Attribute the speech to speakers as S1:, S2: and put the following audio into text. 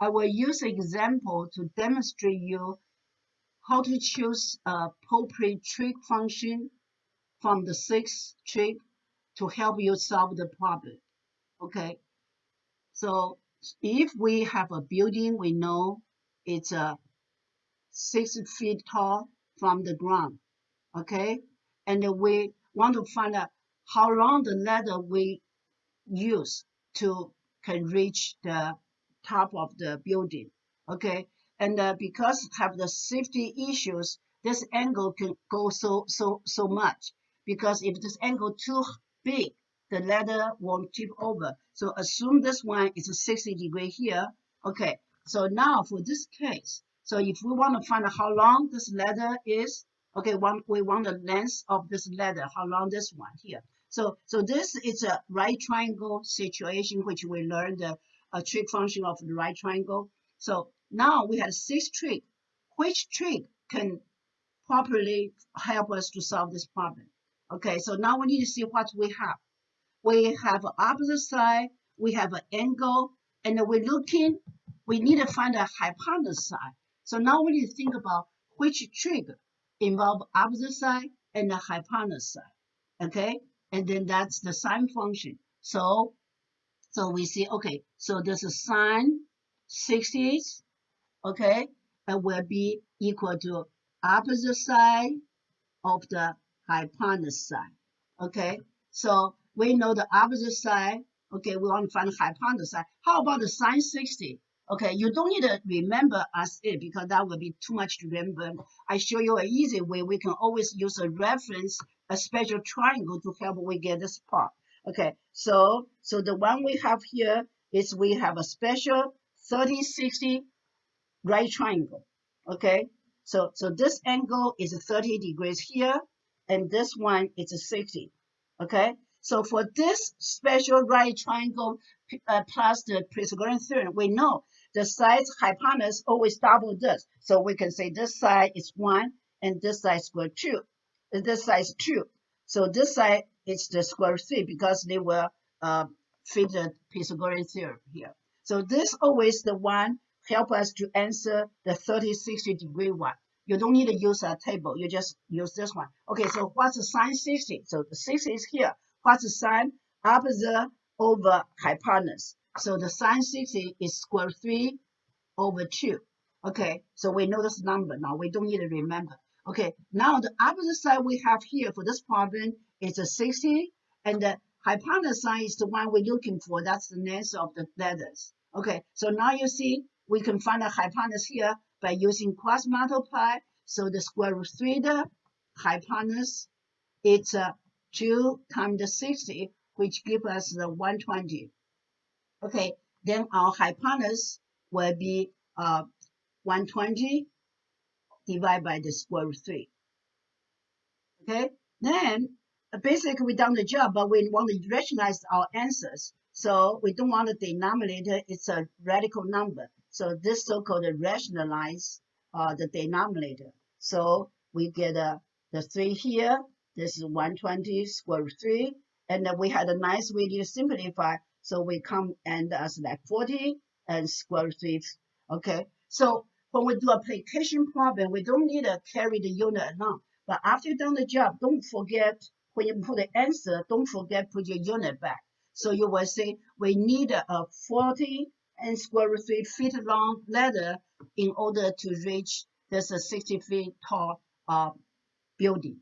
S1: I will use example to demonstrate you how to choose a appropriate trig function from the sixth trig to help you solve the problem. Okay, so if we have a building, we know it's a six feet tall from the ground. Okay, and we want to find out how long the ladder we use to can reach the top of the building. Okay, and uh, because have the safety issues, this angle can go so so so much. Because if this angle too big, the ladder won't tip over. So assume this one is a 60 degree here. Okay, so now for this case, so if we want to find out how long this ladder is, okay, one, we want the length of this ladder, how long this one here. So, so this is a right triangle situation, which we learned the a trig function of the right triangle. So now we have six trig. Which trig can properly help us to solve this problem? Okay, so now we need to see what we have. We have opposite side, we have an angle, and we're looking, we need to find a hypotenuse side. So now we need to think about which trig involve opposite side and the hypotenuse side. Okay, and then that's the sine function. So, so we see, okay, so this is sine 60, okay, and will be equal to opposite side of the hypotenuse side. Okay, so we know the opposite side. Okay, we want to find the hypotenuse side. How about the sine 60? Okay, you don't need to remember as it because that would be too much to remember. I show you an easy way. We can always use a reference, a special triangle to help we get this part. Okay, so so the one we have here is we have a special 30, 60 right triangle. Okay, so so this angle is 30 degrees here and this one is a 60. Okay, so for this special right triangle uh, plus the Pythagorean theorem, we know the side's hypotenuse always double this. So we can say this side is 1 and this side is square 2. This side is 2. So this side is the square 3 because they will uh, fit the Pythagorean theorem here. So this always the one help us to answer the 30, 60 degree one. You don't need to use a table. You just use this one. Okay, so what's the sine 60? So the 60 is here. What's the sine? Opposite over hypotenuse. So the sine 60 is square 3 over 2. Okay, so we know this number now. We don't need to remember. Okay, now the opposite side we have here for this problem is a 60. And the hypotenuse is the one we're looking for. That's the length of the letters. Okay, so now you see we can find the hypotenuse here by using cross multiply. So the square root 3 the hypotenuse, it's uh, 2 times the 60, which gives us the 120. Okay, then our hypotenuse will be uh, 120 divided by the square root 3. Okay, then uh, basically we done the job, but we want to rationalize our answers. So we don't want the denominator, it's a radical number. So this so-called rationalize uh, the denominator. So we get uh, the 3 here. This is 120 square root 3. And then we had a nice way to simplify. So we come and as like 40 and square root 3. Okay. So when we do application problem, we don't need to carry the unit along. But after you've done the job, don't forget when you put the answer, don't forget put your unit back. So you will say we need a 40 and square root 3 feet long ladder in order to reach this 60 feet tall uh, building.